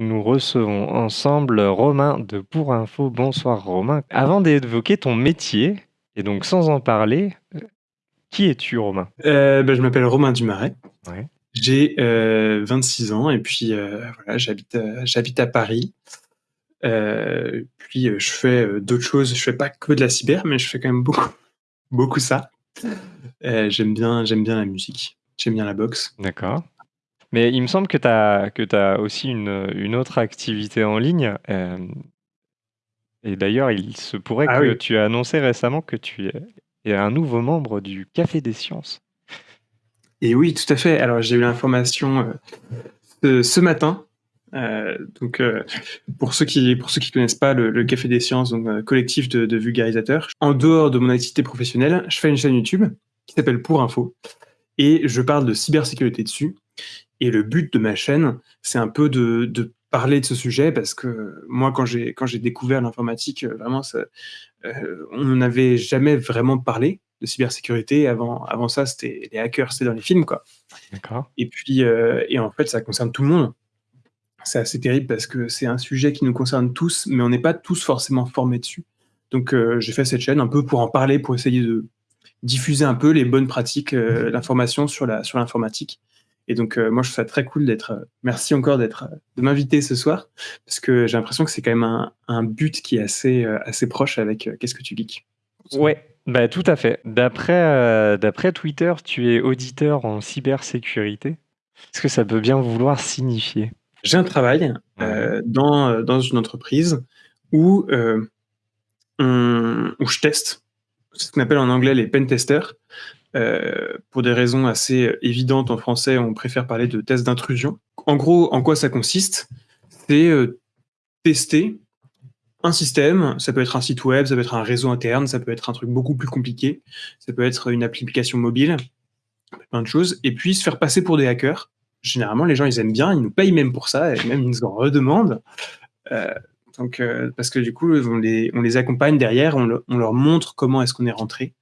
nous recevons ensemble Romain de Pour Info. Bonsoir Romain. Avant d'évoquer ton métier, et donc sans en parler, euh, qui es-tu Romain? Euh, ben, Je m'appelle Romain Dumaret. Ouais. J'ai 26 ans et puis voilà, j'habite, j'habite à Paris. puis je fais d'autres choses. Je fais pas que de la cyber, mais je fais quand même beaucoup, beaucoup ça. j'aime bien, j'aime bien la musique. J'aime bien la boxe. D'accord. Mais il me semble que tu as, que as aussi une, une autre activité en ligne. euh, et d'ailleurs, il se pourrait Ah que oui. tu as annoncé récemment que tu es un nouveau membre du Café des Sciences. Et oui, tout à fait. Alors j'ai eu l'information euh, ce, matin. Euh, donc euh, pour ceux qui pour ceux qui connaissent pas le, le Café des Sciences, donc collectif de, de vulgarisateurs. En dehors de mon activité professionnelle, je fais une chaîne YouTube qui s'appelle Pour Info et je parle de cybersécurité dessus. Et le but de ma chaîne, c'est un peu de, de parler de ce sujet parce que moi, quand j'ai quand j'ai découvert l'informatique, euh, vraiment, ça, euh, on n'avait jamais vraiment parlé de cybersécurité. Avant, avant ça, c'était les hackers, c'était dans les films, quoi. D'accord. Et puis, euh, et en fait, ça concerne tout le monde. C'est assez terrible parce que c'est un sujet qui nous concerne tous, mais on n'est pas tous forcément formés dessus. Donc, euh, j'ai fait cette chaîne un peu pour en parler, pour essayer de diffuser un peu les bonnes pratiques, l'information sur la sur l'informatique. Et donc, euh, moi, je trouve ça très cool d'être. euh, merci encore d'être, euh, de m'inviter ce soir, parce que j'ai l'impression que c'est quand même un, un but qui est assez, euh, assez proche avec Qu'est-ce que tu geeks? Ouais, bah, tout à fait. D'après d'après Twitter, tu es auditeur en cybersécurité. Qu'est-ce que ça peut bien vouloir signifier? J'ai un travail dans, dans une entreprise où, on- où je teste ce qu'on appelle en anglais les pen testers. Euh, pour des raisons assez évidentes en français, on préfère parler de tests d'intrusion. En gros, en quoi ça consiste? C'est euh, tester un système, ça peut être un site web, ça peut être un réseau interne, ça peut être un truc beaucoup plus compliqué, ça peut être une application mobile, plein de choses, et puis se faire passer pour des hackers. Généralement, les gens, ils aiment bien, ils nous payent même pour ça, et même ils nous en redemandent. Euh, donc, parce que du coup, on les, accompagne derrière, on leur montre comment est-ce qu'on est rentré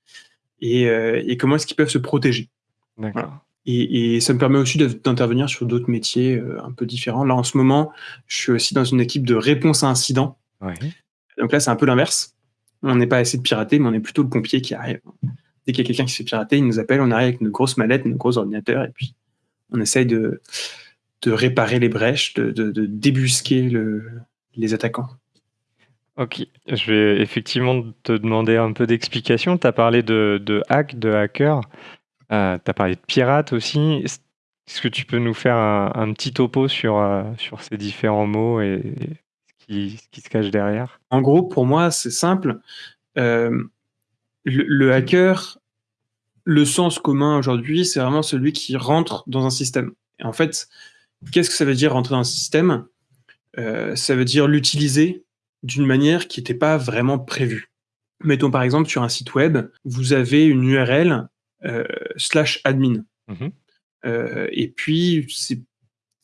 et, euh, et comment est-ce qu'ils peuvent se protéger? D'accord. Et, et ça me permet aussi d'intervenir sur d'autres métiers euh, un peu différents. Là, en ce moment, je suis aussi dans une équipe de réponse à incidents. Ouais. Donc là, c'est un peu l'inverse. On n'est pas essayer de pirater, mais on est plutôt le pompier qui arrive. Dès qu'il y a quelqu'un qui se fait pirater, il nous appelle, on arrive avec nos grosses mallettes, nos gros ordinateurs, et puis on essaye de, de réparer les brèches, de, de- de débusquer le- les attaquants. Ok, je vais effectivement te demander un peu d'explication. Tu as parlé de, hack, de hacker. tu as parlé de pirate aussi. Est-ce que tu peux nous faire un, petit topo sur, euh, sur ces différents mots et, ce, qui, se cache derrière? En gros, pour moi, c'est simple. Euh, le, le hacker, le sens commun aujourd'hui, c'est vraiment celui qui rentre dans un système. Et en fait, qu'est-ce que ça veut dire rentrer dans un système? Euh, Ça veut dire l'utiliser d'une manière qui n'était pas vraiment prévue. Mettons par exemple sur un site web, vous avez une URL euh, slash admin. Mhm. Euh, et puis, c'est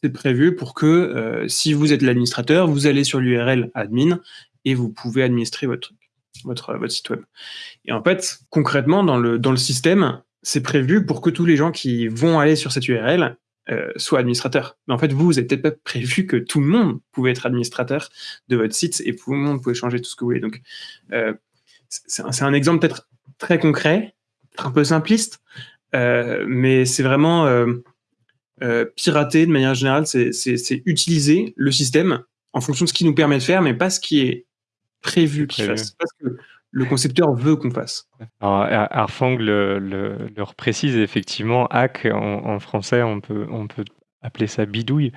c'est prévu pour que euh, si vous êtes l'administrateur, vous allez sur l'URL admin et vous pouvez administrer votre truc, votre, votre site web. Et en fait, concrètement, dans le, dans le système, c'est prévu pour que tous les gens qui vont aller sur cette URL euh, soient administrateurs. Mais en fait, vous, vous n'avez peut-être pas prévu que tout le monde pouvait être administrateur de votre site et tout le monde pouvait changer tout ce que vous voulez. Donc, euh, c'est un, exemple peut-être très concret, un peu simpliste, euh, mais c'est vraiment pirater de manière générale, c'est utiliser le système en fonction de ce qui nous permet de faire, mais pas ce qui est prévu qu'il fasse, pas ce que le concepteur veut qu'on fasse. Alors, Ar- Arfang le, le, le reprécise effectivement, hack en, en français, on peut, on peut appeler ça bidouille.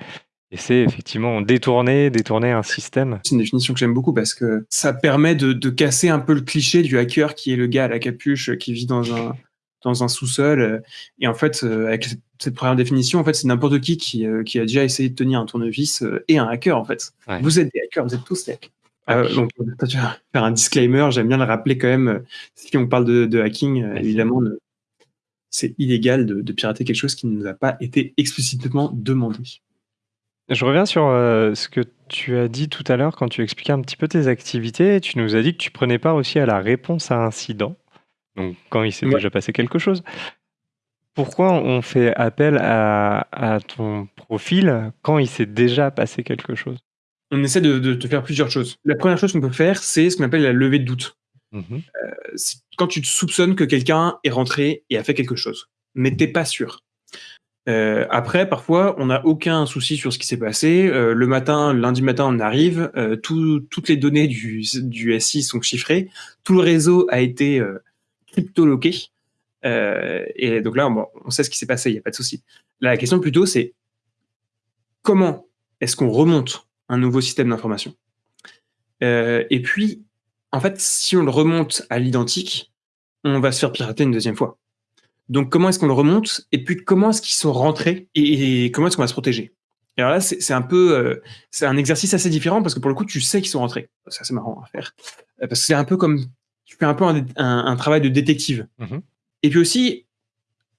Et c'est effectivement détourner, détourner un système. C'est une définition que j'aime beaucoup parce que ça permet de, de casser un peu le cliché du hacker qui est le gars à la capuche euh, qui vit dans un, dans un sous-sol. Et en fait, euh, avec cette- première définition, en fait, c'est n'importe qui qui, euh, qui a déjà essayé de tenir un tournevis et un hacker, en fait. Ouais. Vous êtes des hackers, vous êtes tous des hackers. Euh, Ok. donc, euh, tu vas faire un disclaimer, j'aime bien le rappeler quand même. euh, Si on parle de, de hacking, euh, évidemment, c'est illégal de, de pirater quelque chose qui ne nous a pas été explicitement demandé. Je reviens sur euh, ce que tu as dit tout à l'heure quand tu expliquais un petit peu tes activités. Tu nous as dit que tu prenais part aussi à la réponse à incident, donc quand il s'est Ouais. déjà passé quelque chose. Pourquoi on fait appel à, à ton profil quand il s'est déjà passé quelque chose? On essaie de, faire plusieurs choses. La première chose qu'on peut faire, c'est ce qu'on appelle la levée de doute. Mmh euh, quand tu te soupçonnes que quelqu'un est rentré et a fait quelque chose, mais t'es pas sûr. Euh, après, parfois, on n'a aucun souci sur ce qui s'est passé. Euh, le matin, lundi matin, on arrive, toutes les données du, du, SI sont chiffrées, tout le réseau a été cryptoloqué. et donc là, on sait ce qui s'est passé, il n'y a pas de souci. la question plutôt, c'est comment est-ce qu'on remonte un nouveau système d'information. Euh, et puis, en fait, si on le remonte à l'identique, on va se faire pirater une deuxième fois. Donc, comment est-ce qu'on le remonte Et puis, comment est-ce qu'ils sont rentrés et, comment est-ce qu'on va se protéger? Et alors là, c'est un peu, euh, c'est un exercice assez différent parce que pour le coup, tu sais qu'ils sont rentrés. Ça, c'est marrant à faire euh, parce que c'est un peu comme tu fais un peu un, travail de détective. Mmh et puis aussi,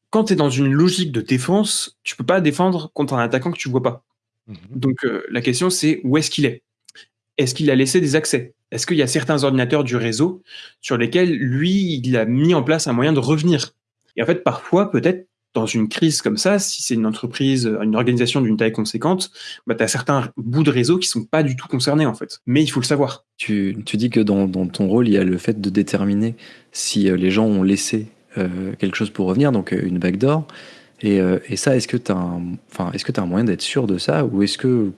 quand tu es dans une logique de défense, tu peux pas défendre contre un attaquant que tu vois pas. Mhm. Donc euh, la question c'est où est-ce qu'il est? Est-ce qu'il a laissé des accès? Est-ce qu'il y a certains ordinateurs du réseau sur lesquels lui, il a mis en place un moyen de revenir? Et en fait, parfois, peut-être dans une crise comme ça, si c'est une entreprise, une organisation d'une taille conséquente, bah, tu as certains bouts de réseau qui sont pas du tout concernés en fait. Mais il faut le savoir. Tu, dis que dans, ton rôle, il y a le fait de déterminer si euh, les gens ont laissé euh, quelque chose pour revenir, donc une backdoor. Euh, et, ça, est-ce que tu as, un, que as un moyen d'être sûr de ça Ou est-ce que,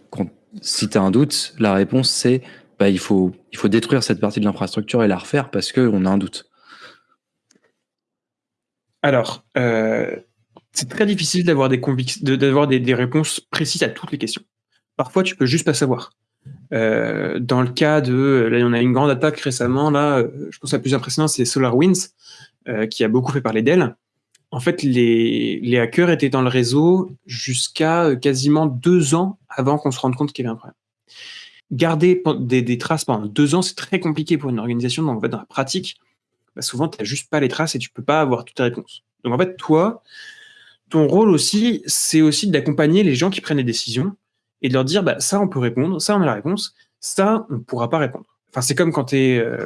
si tu as un doute, la réponse c'est bah, il, faut, il faut détruire cette partie de l'infrastructure et la refaire parce qu'on a un doute Alors, euh, c'est très difficile d'avoir des, réponses précises à toutes les questions. Parfois, tu peux juste pas savoir. Euh, dans le cas de, là, on a une grande attaque récemment, là, je pense que la plus impressionnante, c'est SolarWinds, qui a beaucoup fait parler d'elle en fait, les, hackers étaient dans le réseau jusqu'à euh, quasiment deux ans avant qu'on se rende compte qu'il y avait un problème. Garder des, traces pendant deux ans, c'est très compliqué pour une organisation. Donc, en fait, dans la pratique, bah, souvent, tu n'as juste pas les traces et tu peux pas avoir toutes les réponses. Donc, en fait, toi, ton rôle aussi, c'est aussi d'accompagner les gens qui prennent des décisions et de leur dire, bah, ça, on peut répondre, ça, on a la réponse, ça, on ne pourra pas répondre. Enfin, c'est comme quand tu es, euh,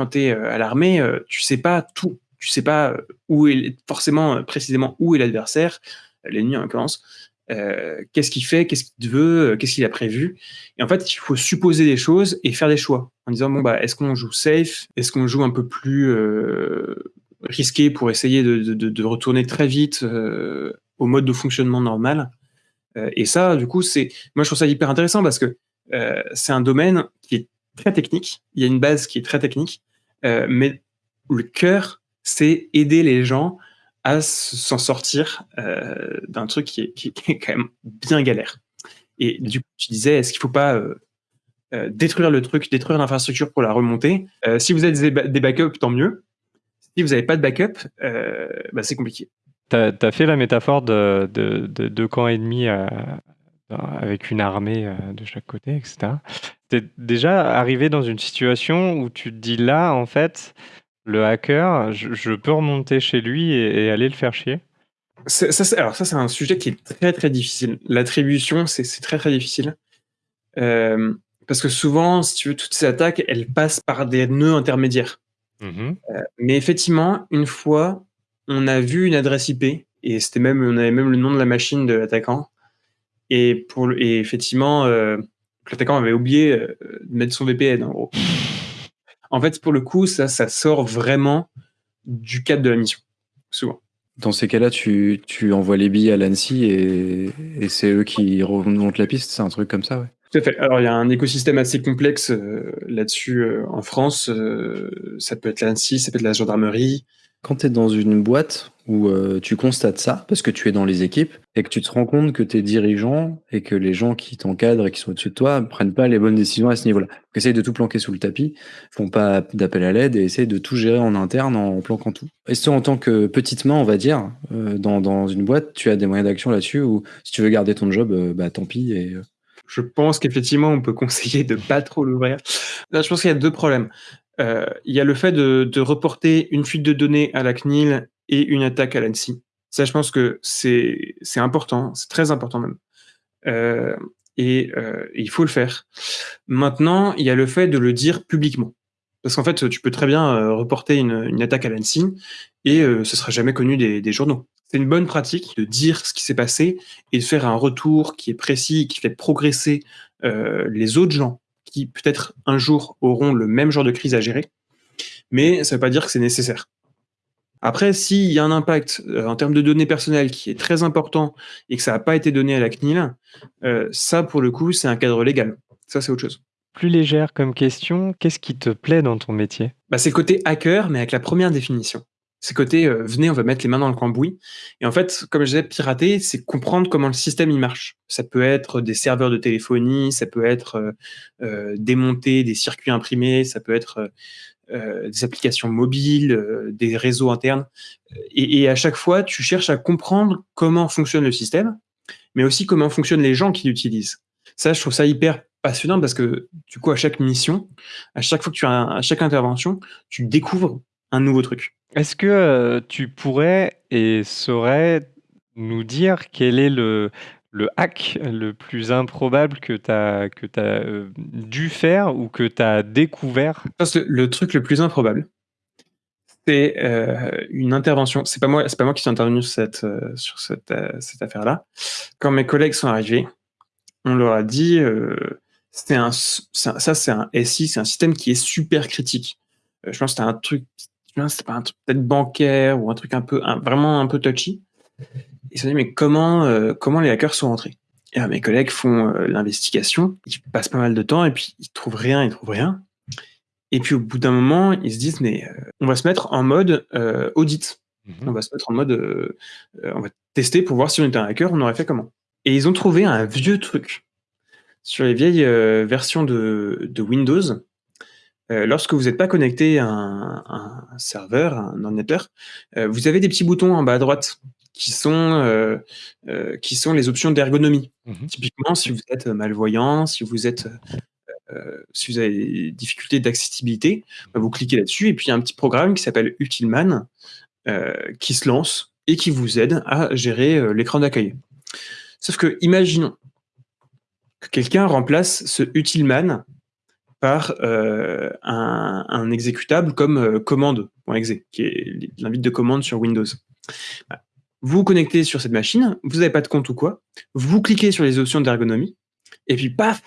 euh, à l'armée, tu sais pas tout tu sais pas euh, où est forcément euh, précisément où est l'adversaire, l'ennemi en l'occurrence, euh, qu'est-ce qu'il fait, qu'est-ce qu'il veut, qu'est-ce qu'il a prévu. Et en fait, il faut supposer des choses et faire des choix en disant bon bah est-ce qu'on joue safe, est-ce qu'on joue un peu plus risqué pour essayer de, retourner très vite au mode de fonctionnement normal. et ça, du coup, c'est moi je trouve ça hyper intéressant parce que c'est un domaine qui est très technique. Il y a une base qui est très technique, mais le cœur c'est aider les gens à s'en sortir euh, d'un truc qui est, quand même bien galère. Et du coup, tu disais, est-ce qu'il ne faut pas euh, euh, détruire le truc, détruire l'infrastructure pour la remonter? Si vous avez des backups, tant mieux. Si vous n'avez pas de backup, bah, c'est compliqué. Tu as, fait la métaphore de, de, de deux camps ennemis avec une armée de chaque côté, etc. Tu es déjà arrivé dans une situation où tu te dis là, en fait, le hacker, je, peux remonter chez lui et, aller le faire chier? Ça, Alors ça, c'est un sujet qui est très très difficile. L'attribution, c'est très très difficile. Euh, parce que souvent, si tu veux, toutes ces attaques, elles passent par des nœuds intermédiaires. Mmh euh, mais effectivement, une fois, on a vu une adresse IP, et c'était même, on avait même le nom de la machine de l'attaquant. Et, pour, et effectivement, euh, l'attaquant avait oublié de mettre son VPN, en gros. En fait, pour le coup, ça, ça sort vraiment du cadre de la mission, souvent. Dans ces cas-là, tu, envoies les billes à l'ANSI et, c'est eux qui remontent la piste, c'est un truc comme ça, ouais. Tout à fait. Alors, il y a un écosystème assez complexe euh, là-dessus euh, en France. Euh, ça peut être l'ANSI, ça peut être la gendarmerie, quand tu es dans une boîte où euh, tu constates ça, parce que tu es dans les équipes, et que tu te rends compte que tes dirigeants et que les gens qui t'encadrent et qui sont au-dessus de toi prennent pas les bonnes décisions à ce niveau-là. Essayent de tout planquer sous le tapis, font pas d'appel à l'aide et essayent de tout gérer en interne en planquant tout. Est-ce que en tant que petite main, on va dire, euh, dans, une boîte, tu as des moyens d'action là-dessus ou si tu veux garder ton job, euh, bah tant pis. Et, je pense qu'effectivement, on peut conseiller de pas trop l'ouvrir. je pense qu'il y a deux problèmes. Euh, il y a le fait de, reporter une fuite de données à la CNIL et une attaque à l'ANSI. Ça, je pense que c'est important, c'est très important même. Euh, et, euh, il faut le faire. Maintenant, il y a le fait de le dire publiquement. Parce qu'en fait, tu peux très bien reporter une, attaque à l'ANSI et ce sera jamais connu des, journaux. C'est une bonne pratique de dire ce qui s'est passé et de faire un retour qui est précis, qui fait progresser les autres gens qui peut-être un jour auront le même genre de crise à gérer, mais ça ne veut pas dire que c'est nécessaire. Après, s'il y a un impact euh, en termes de données personnelles qui est très important et que ça n'a pas été donné à la CNIL, euh, ça, pour le coup, c'est un cadre légal. Ça, c'est autre chose. Plus légère comme question, qu'est-ce qui te plaît dans ton métier? Bah, C'est le côté hacker, mais avec la première définition. C'est côté, euh, venez, on va mettre les mains dans le cambouis. Et en fait, comme je disais, pirater, c'est comprendre comment le système il marche. Ça peut être des serveurs de téléphonie, ça peut être démonter des circuits imprimés, ça peut être euh, des applications mobiles, euh, des réseaux internes. Et, à chaque fois, tu cherches à comprendre comment fonctionne le système, mais aussi comment fonctionnent les gens qui l'utilisent. Ça, je trouve ça hyper passionnant parce que du coup, à chaque mission, à chaque fois que tu as, à chaque intervention, tu découvres un nouveau truc. Est-ce que euh, tu pourrais et saurais nous dire quel est le, hack le plus improbable que tu as, que euh, dû faire ou que tu as découvert Le truc le plus improbable, c'est euh, une intervention. C'est pas moi, c'est pas moi qui suis intervenu sur cette, cette, cette affaire-là. Quand mes collègues sont arrivés, on leur a dit, c'était un, ça c'est un SI, c'est un système qui est super critique. je pense que c'était un truc, c'était pas un truc peut-être bancaire ou un truc un peu, vraiment un peu touchy. Ils se sont dit, mais comment, euh, comment les hackers sont entrés Et mes collègues font euh, l'investigation, ils passent pas mal de temps et puis ils trouvent rien, ils trouvent rien. Et puis au bout d'un moment, ils se disent, mais euh, on va se mettre en mode audit. Mhm. On va se mettre en mode, on va tester pour voir si on était un hacker, on aurait fait comment. Et ils ont trouvé un vieux truc sur les vieilles versions de, de Windows. Lorsque vous n'êtes pas connecté à un, un, serveur, un ordinateur, vous avez des petits boutons en bas à droite qui sont, euh, euh, qui sont les options d'ergonomie. Mmh Typiquement, si vous êtes malvoyant, si vous êtes euh, si vous avez des difficultés d'accessibilité, bah, vous cliquez là-dessus et puis il y a un petit programme qui s'appelle Utilman qui se lance et qui vous aide à gérer l'écran d'accueil. Sauf que, imaginons que quelqu'un remplace ce Utilman par un, un, exécutable comme commande.exe, qui est l'invite de commande sur Windows. Vous vous connectez sur cette machine, vous n'avez pas de compte ou quoi, vous cliquez sur les options d'ergonomie, et puis paf,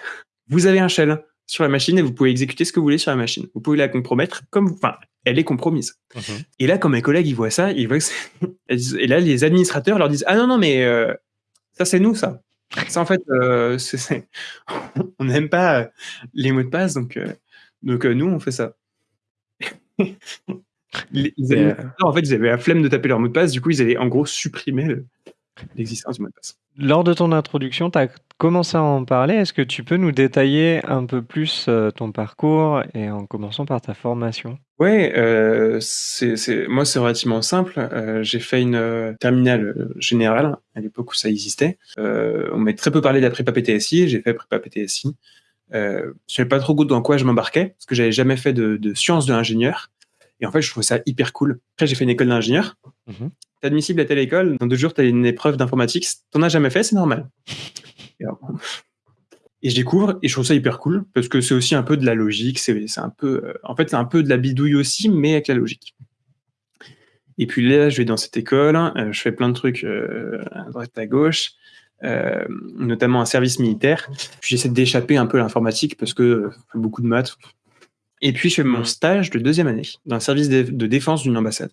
vous avez un shell sur la machine et vous pouvez exécuter ce que vous voulez sur la machine. Vous pouvez la compromettre comme, enfin, elle est compromise. Mhm. Et là, quand mes collègues ils voient ça, ils voient que et là les administrateurs leur disent ah non non mais euh, ça c'est nous ça. Ça en fait, euh, on n'aime pas euh, les mots de passe donc donc nous on fait ça. Les, euh, en fait, ils avaient la flemme de taper leur mot de passe, du coup, ils avaient en gros supprimé l'existence du mot de passe. Lors de ton introduction, tu as commencé à en parler. Est-ce que tu peux nous détailler un peu plus euh, ton parcours et en commençant par ta formation? Oui, euh, moi c'est relativement simple. j'ai fait une terminale générale à l'époque où ça existait. on m'a très peu parlé de la prépa PTSI, j'ai fait prépa PTSI. je ne savais pas trop dans quoi je m'embarquais, parce que j'avais jamais fait de, de sciences de l'ingénieur. Et en fait, je trouvais ça hyper cool. Après, j'ai fait une école d'ingénieur. Mhm. Tu es admissible à telle école. Dans deux jours, tu as une épreuve d'informatique. T'en as jamais fait, c'est normal. Et, je découvre et je trouve ça hyper cool parce que c'est aussi un peu de la logique. C'est un peu, euh, en fait, c'est un peu de la bidouille aussi, mais avec la logique. Et puis là, je vais dans cette école, euh, je fais plein de trucs euh, à droite à gauche, notamment un service militaire. Puis j'essaie d'échapper un peu à l'informatique parce que beaucoup de maths, et puis, je fais mon stage de deuxième année dans un service de défense d'une ambassade.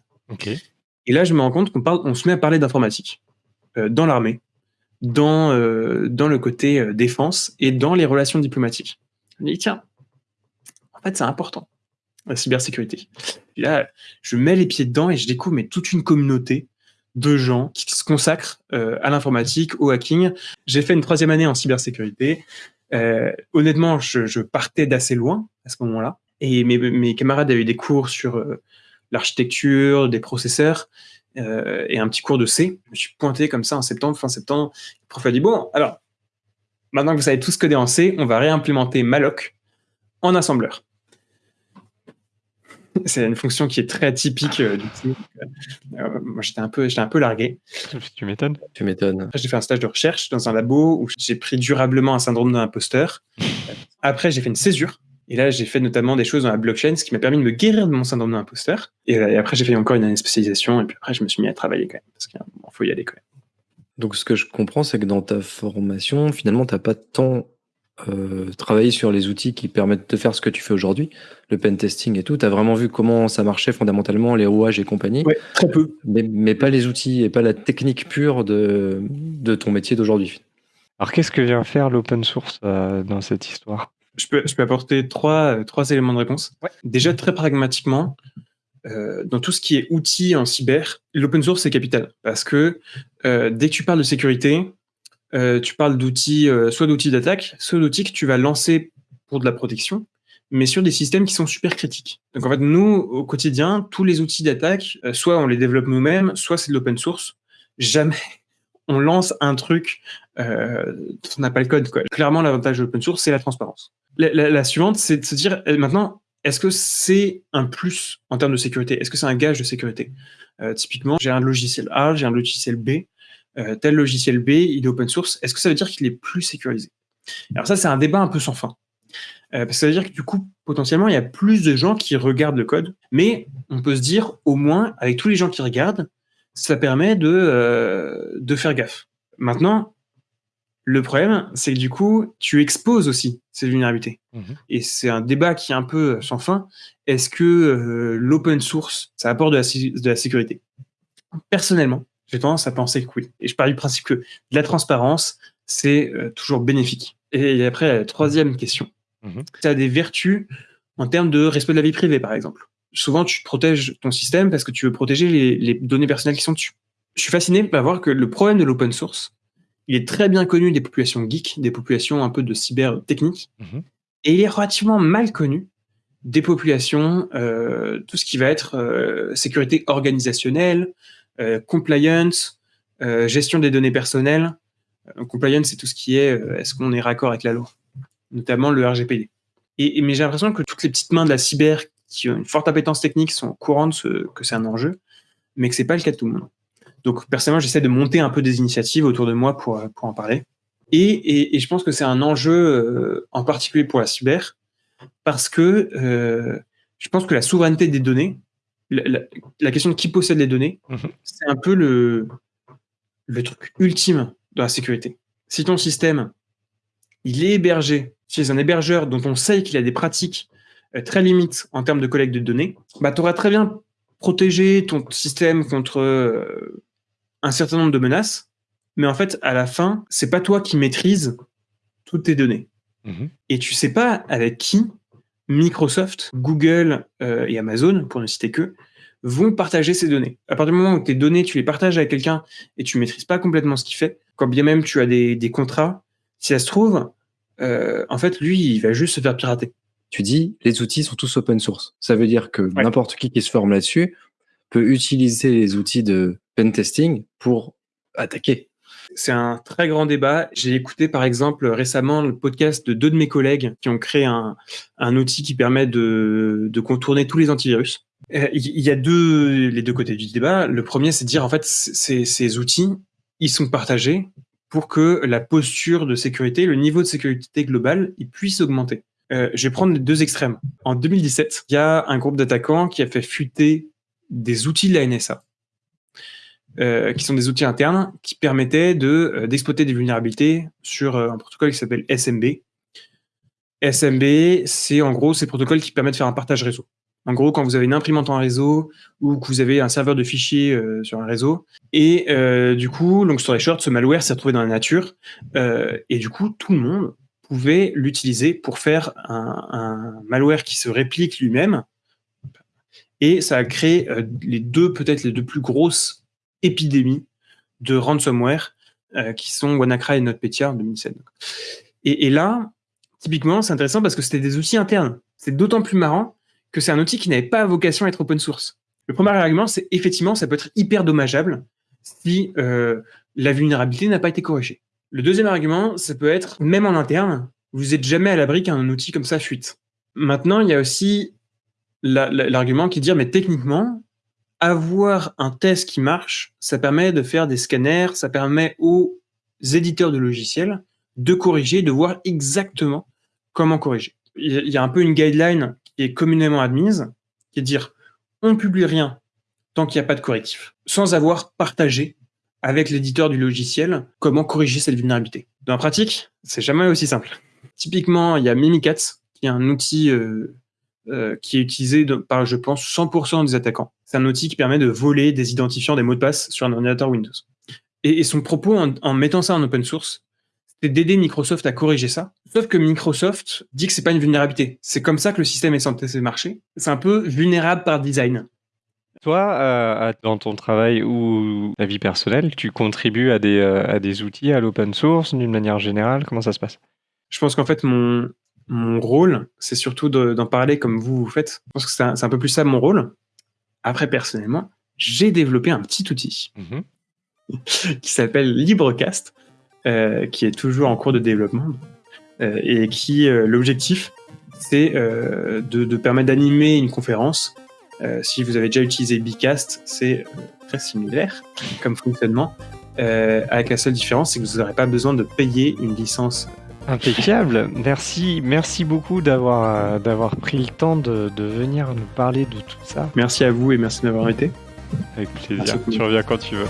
Et là, je me rends compte qu'on on se met à parler d'informatique euh, dans l'armée, dans, euh, dans le côté euh, défense et dans les relations diplomatiques. Je me dis, tiens, en fait, c'est important, la cybersécurité. Et là, je mets les pieds dedans et je découvre mais, toute une communauté de gens qui se consacrent à l'informatique, au hacking. J'ai fait une troisième année en cybersécurité. honnêtement, je, je partais d'assez loin à ce moment-là. Et mes, camarades avaient des cours sur euh, l'architecture, des processeurs euh, et un petit cours de C. Je me suis pointé comme ça en septembre, fin septembre. Le prof a dit Bon, alors, maintenant que vous savez tout ce coder en C, on va réimplémenter malloc en assembleur. C'est une fonction qui est très atypique euh, du coup. moi, j'étais un peu, j'étais un peu largué. Tu m'étonnes. Tu m'étonnes. J'ai fait un stage de recherche dans un labo où j'ai pris durablement un syndrome d'imposteur. Après, j'ai fait une césure et là, j'ai fait notamment des choses dans la blockchain, ce qui m'a permis de me guérir de mon syndrome d'imposteur. Et, et, après, j'ai fait encore une année de spécialisation, et puis après, je me suis mis à travailler quand même, parce qu'il faut y aller quand même. Donc, ce que je comprends, c'est que dans ta formation, finalement, tu n'as pas tant euh, travaillé sur les outils qui permettent de faire ce que tu fais aujourd'hui, le pen testing et tout Tu as vraiment vu comment ça marchait fondamentalement, les rouages et compagnie Oui, très peu. Mais, pas les outils et pas la technique pure de, de ton métier d'aujourd'hui. Alors qu'est-ce que vient faire l'open source euh, dans cette histoire? Je peux, je peux apporter trois, trois éléments de réponse. Déjà, très pragmatiquement, euh, dans tout ce qui est outils en cyber, l'open source c'est capital parce que euh, dès que tu parles de sécurité, euh, tu parles d'outils, soit d'outils d'attaque, soit d'outils que tu vas lancer pour de la protection, mais sur des systèmes qui sont super critiques. Donc en fait, nous au quotidien, tous les outils d'attaque, soit on les développe nous-mêmes, soit c'est de l'open source. Jamais on lance un truc, euh, on n'a pas le code. Clairement, l'avantage de l'open source, c'est la transparence. La, suivante, c'est de se dire maintenant, est-ce que c'est un plus en termes de sécurité? Est-ce que c'est un gage de sécurité? Euh, Typiquement, j'ai un logiciel A, j'ai un logiciel B. Euh, tel logiciel B, il est open source. Est-ce que ça veut dire qu'il est plus sécurisé? Alors ça, c'est un débat un peu sans fin. Euh, parce que ça veut dire que du coup, potentiellement, il y a plus de gens qui regardent le code, mais on peut se dire, au moins, avec tous les gens qui regardent, ça permet de, de faire gaffe. Maintenant, le problème, c'est que du coup, tu exposes aussi ces vulnérabilités. Mhm. Et c'est un débat qui est un peu sans fin. Est-ce que euh, l'open source, ça apporte de la, sécurité? Personnellement, j'ai tendance à penser que oui. Et je pars du principe que la transparence, c'est euh, toujours bénéfique. Et après, la troisième question. Mhm. Ça a des vertus en termes de respect de la vie privée, par exemple. Souvent, tu protèges ton système parce que tu veux protéger les, les données personnelles qui sont dessus. Je suis fasciné par voir que le problème de l'open source, il est très bien connu des populations geeks, des populations un peu de cyber technique, mhm. et il est relativement mal connu des populations, euh, tout ce qui va être euh, sécurité organisationnelle, euh, compliance, gestion des données personnelles. compliance, c'est tout ce qui est est-ce qu'on est raccord avec la loi, notamment le RGPD. Et, mais j'ai l'impression que toutes les petites mains de la cyber qui ont une forte appétence technique sont au courant de que c'est un enjeu, mais que c'est pas le cas de tout le monde. Donc personnellement, j'essaie de monter un peu des initiatives autour de moi pour, pour en parler. Et, et, je pense que c'est un enjeu euh, en particulier pour la cyber, parce que euh, je pense que la souveraineté des données, la, question de qui possède les données, mhm. c'est un peu le, le truc ultime de la sécurité. Si ton système, il est hébergé chez un hébergeur dont on sait qu'il a des pratiques très limites en termes de collecte de données, bah, tu auras très bien protégé ton système contre un certain nombre de menaces, mais en fait, à la fin, c'est pas toi qui maîtrise toutes tes données. Mhm. Et tu sais pas avec qui Microsoft, Google euh, et Amazon, pour ne citer que, vont partager ces données. À partir du moment où tes données, tu les partages avec quelqu'un et tu maîtrises pas complètement ce qu'il fait, quand bien même tu as des, contrats, si ça se trouve, euh, en fait, lui, il va juste se faire pirater. Tu dis, les outils sont tous open source. Ça veut dire que n'importe qui qui se forme là-dessus peut utiliser les outils de pen testing pour attaquer c'est un très grand débat. J'ai écouté par exemple récemment le podcast de deux de mes collègues qui ont créé un, outil qui permet de, contourner tous les antivirus. Euh, il y a deux, les deux côtés du débat. Le premier, c'est de dire en fait ces, ces outils, ils sont partagés pour que la posture de sécurité, le niveau de sécurité global, il puisse augmenter. Euh, je vais prendre deux extrêmes. En 2017, il y a un groupe d'attaquants qui a fait fuiter des outils de la NSA euh, qui sont des outils internes qui permettaient euh, d'exploiter des vulnérabilités sur un protocole qui s'appelle SMB. SMB, c'est en gros ces protocoles qui permettent de faire un partage réseau. En gros, quand vous avez une imprimante en réseau ou que vous avez un serveur de fichiers sur un réseau, et du coup, long story short, ce malware s'est retrouvé dans la nature, et du coup, tout le monde l'utiliser pour faire un, malware qui se réplique lui-même, et ça a créé les deux, peut-être les deux plus grosses épidémie de ransomware euh, qui sont WannaCry et NotPetya en 2007. Et, là, typiquement, c'est intéressant parce que c'était des outils internes. C'est d'autant plus marrant que c'est un outil qui n'avait pas vocation à être open source. Le premier argument, c'est effectivement, ça peut être hyper dommageable si euh, la vulnérabilité n'a pas été corrigée. Le deuxième argument, ça peut être, même en interne, vous n'êtes jamais à l'abri qu'un outil comme ça fuite. Maintenant, il y a aussi l'argument qui dit, mais techniquement, avoir un test qui marche, ça permet de faire des scanners, ça permet aux éditeurs de logiciels de corriger, de voir exactement comment corriger. Il y a un peu une guideline qui est communément admise, qui est de dire on ne publie rien tant qu'il n'y a pas de correctif, sans avoir partagé avec l'éditeur du logiciel comment corriger cette vulnérabilité. Dans la pratique, c'est jamais aussi simple. Typiquement, il y a Mimikatz, qui est un outil qui est utilisé par, je pense, 100% des attaquants. C'est un outil qui permet de voler des identifiants des mots de passe sur un ordinateur Windows. Et, son propos en, mettant ça en open source, c'est d'aider Microsoft à corriger ça. Sauf que Microsoft dit que c'est pas une vulnérabilité. C'est comme ça que le système est censé marcher. C'est un peu vulnérable par design. Toi, euh, dans ton travail ou ta vie personnelle, tu contribues à des, euh, à des outils, à l'open source d'une manière générale? Comment ça se passe? Je pense qu'en fait, mon, mon rôle, c'est surtout d'en parler comme vous vous faites. Je pense que c'est un, peu plus ça mon rôle. Après, personnellement, j'ai développé un petit outil. Mmh qui s'appelle LibreCast, euh, qui est toujours en cours de développement, et qui, l'objectif, c'est de, permettre d'animer une conférence. Si vous avez déjà utilisé Bicast, c'est très similaire comme fonctionnement, avec la seule différence, c'est que vous n'aurez pas besoin de payer une licence Impeccable. Merci, merci beaucoup d'avoir d'avoir pris le temps de, de, venir nous parler de tout ça. Merci à vous et merci d'avoir été. Avec plaisir. Tu reviens quand tu veux.